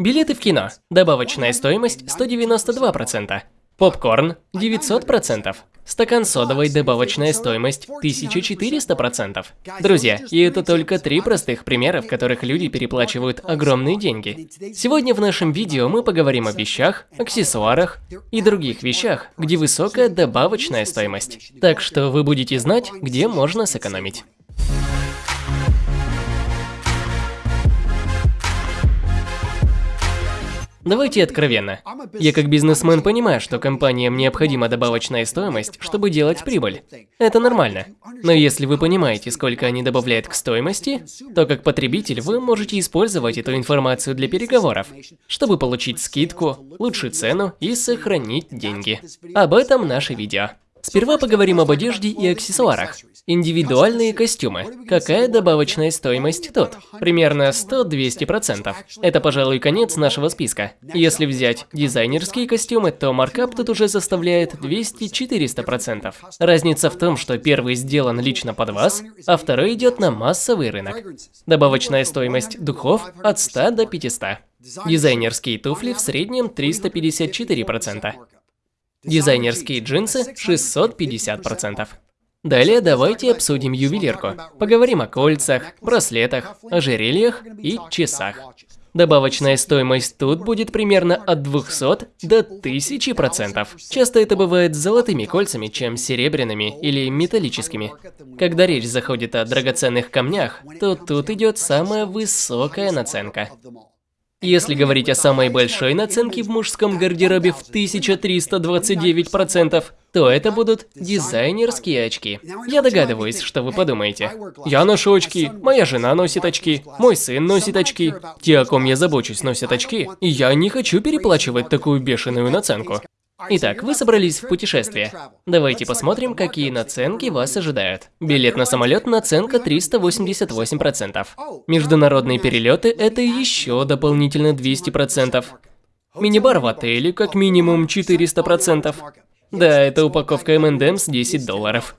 Билеты в кино. Добавочная стоимость 192%. Попкорн 900%. Стакан содовой добавочная стоимость 1400%. Друзья, и это только три простых примера, в которых люди переплачивают огромные деньги. Сегодня в нашем видео мы поговорим о вещах, аксессуарах и других вещах, где высокая добавочная стоимость. Так что вы будете знать, где можно сэкономить. Давайте откровенно. Я как бизнесмен понимаю, что компаниям необходима добавочная стоимость, чтобы делать прибыль. Это нормально. Но если вы понимаете, сколько они добавляют к стоимости, то как потребитель вы можете использовать эту информацию для переговоров, чтобы получить скидку, лучшую цену и сохранить деньги. Об этом наше видео. Сперва поговорим об одежде и аксессуарах. Индивидуальные костюмы. Какая добавочная стоимость тут? Примерно 100-200%. Это, пожалуй, конец нашего списка. Если взять дизайнерские костюмы, то маркап тут уже составляет 200-400%. Разница в том, что первый сделан лично под вас, а второй идет на массовый рынок. Добавочная стоимость духов от 100 до 500. Дизайнерские туфли в среднем 354%. Дизайнерские джинсы 650%. Далее давайте обсудим ювелирку. Поговорим о кольцах, браслетах, ожерельях и часах. Добавочная стоимость тут будет примерно от 200 до 1000%. Часто это бывает с золотыми кольцами, чем серебряными или металлическими. Когда речь заходит о драгоценных камнях, то тут идет самая высокая наценка. Если говорить о самой большой наценке в мужском гардеробе в 1329%, то это будут дизайнерские очки. Я догадываюсь, что вы подумаете. Я ношу очки, моя жена носит очки, мой сын носит очки. Те, о ком я забочусь, носят очки, и я не хочу переплачивать такую бешеную наценку. Итак, вы собрались в путешествие. Давайте посмотрим, какие наценки вас ожидают. Билет на самолет наценка 388%. Международные перелеты – это еще дополнительно 200%. Мини-бар в отеле как минимум 400%. Да, это упаковка M&M's 10 долларов.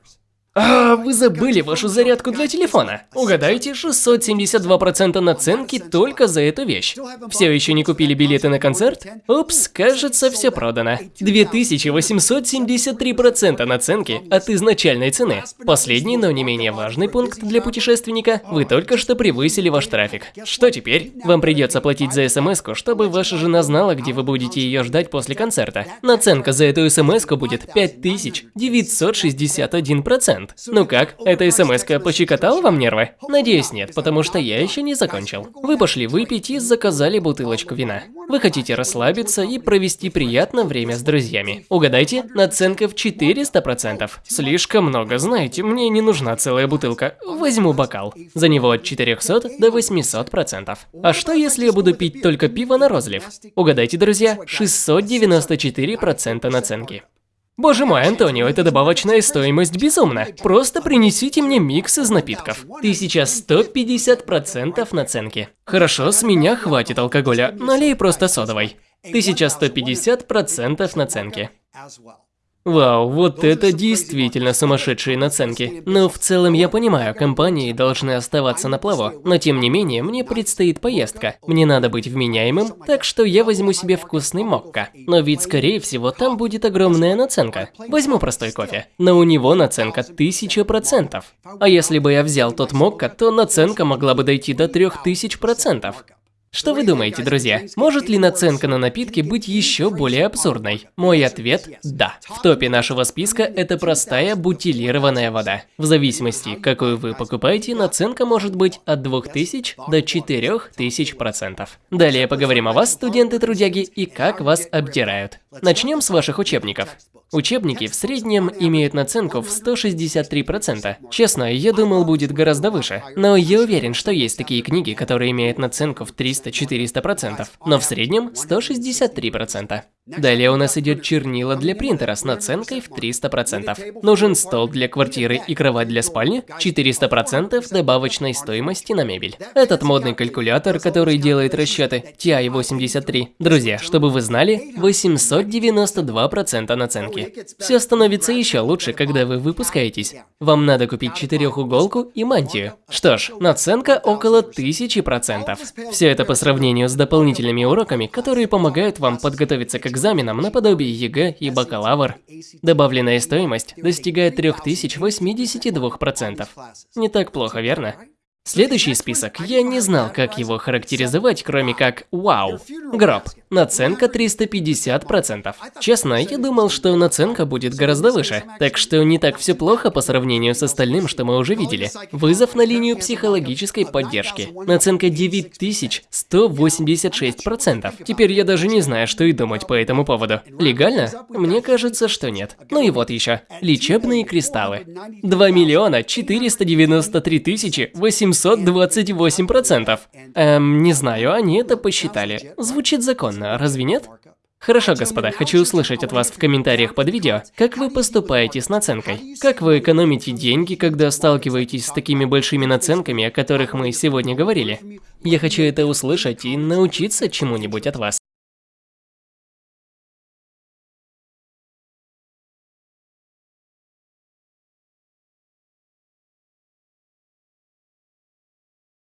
А, вы забыли вашу зарядку для телефона. Угадайте, 672% наценки только за эту вещь. Все еще не купили билеты на концерт? Упс, кажется, все продано. 2873% наценки от изначальной цены. Последний, но не менее важный пункт для путешественника. Вы только что превысили ваш трафик. Что теперь? Вам придется платить за смс чтобы ваша жена знала, где вы будете ее ждать после концерта. Наценка за эту смс будет 5961%. Ну как, эта смс пощекотала вам нервы? Надеюсь, нет, потому что я еще не закончил. Вы пошли выпить и заказали бутылочку вина. Вы хотите расслабиться и провести приятное время с друзьями. Угадайте, наценка в 400%. Слишком много, знаете, мне не нужна целая бутылка. Возьму бокал. За него от 400 до 800%. А что если я буду пить только пиво на розлив? Угадайте, друзья, 694% наценки. Боже мой, Антонио, это добавочная стоимость безумна. Просто принесите мне микс из напитков. 1150% наценки. Хорошо, с меня хватит алкоголя, налей просто содовой. 1150% наценки. Вау, вот это действительно сумасшедшие наценки. Но в целом я понимаю, компании должны оставаться на плаву. Но тем не менее, мне предстоит поездка. Мне надо быть вменяемым, так что я возьму себе вкусный мокко. Но ведь скорее всего там будет огромная наценка. Возьму простой кофе. Но у него наценка 1000%. А если бы я взял тот мокко, то наценка могла бы дойти до 3000%. Что вы думаете, друзья? Может ли наценка на напитки быть еще более абсурдной? Мой ответ – да. В топе нашего списка это простая бутилированная вода. В зависимости, какую вы покупаете, наценка может быть от 2000 до 4000%. Далее поговорим о вас, студенты-трудяги, и как вас обдирают. Начнем с ваших учебников. Учебники в среднем имеют наценку в 163%. Честно, я думал будет гораздо выше. Но я уверен, что есть такие книги, которые имеют наценку в 300-400%. Но в среднем 163%. Далее у нас идет чернила для принтера с наценкой в 300%. Нужен стол для квартиры и кровать для спальни, 400% добавочной стоимости на мебель. Этот модный калькулятор, который делает расчеты, TI-83. Друзья, чтобы вы знали, 892% наценки. Все становится еще лучше, когда вы выпускаетесь. Вам надо купить четырехуголку и мантию. Что ж, наценка около 1000%. Все это по сравнению с дополнительными уроками, которые помогают вам подготовиться к экзаменам наподобие ЕГЭ и бакалавр. Добавленная стоимость достигает 3082%. Не так плохо, верно? Следующий список, я не знал, как его характеризовать, кроме как «Вау». Гроб. Наценка 350%. Честно, я думал, что наценка будет гораздо выше, так что не так все плохо по сравнению с остальным, что мы уже видели. Вызов на линию психологической поддержки. Наценка 9186%. Теперь я даже не знаю, что и думать по этому поводу. Легально? Мне кажется, что нет. Ну и вот еще. Лечебные кристаллы. 2 миллиона 493 тысячи 828%. Эм, не знаю, они это посчитали. Звучит законно разве нет? Хорошо, господа, хочу услышать от вас в комментариях под видео, как вы поступаете с наценкой. Как вы экономите деньги, когда сталкиваетесь с такими большими наценками, о которых мы сегодня говорили. Я хочу это услышать и научиться чему-нибудь от вас.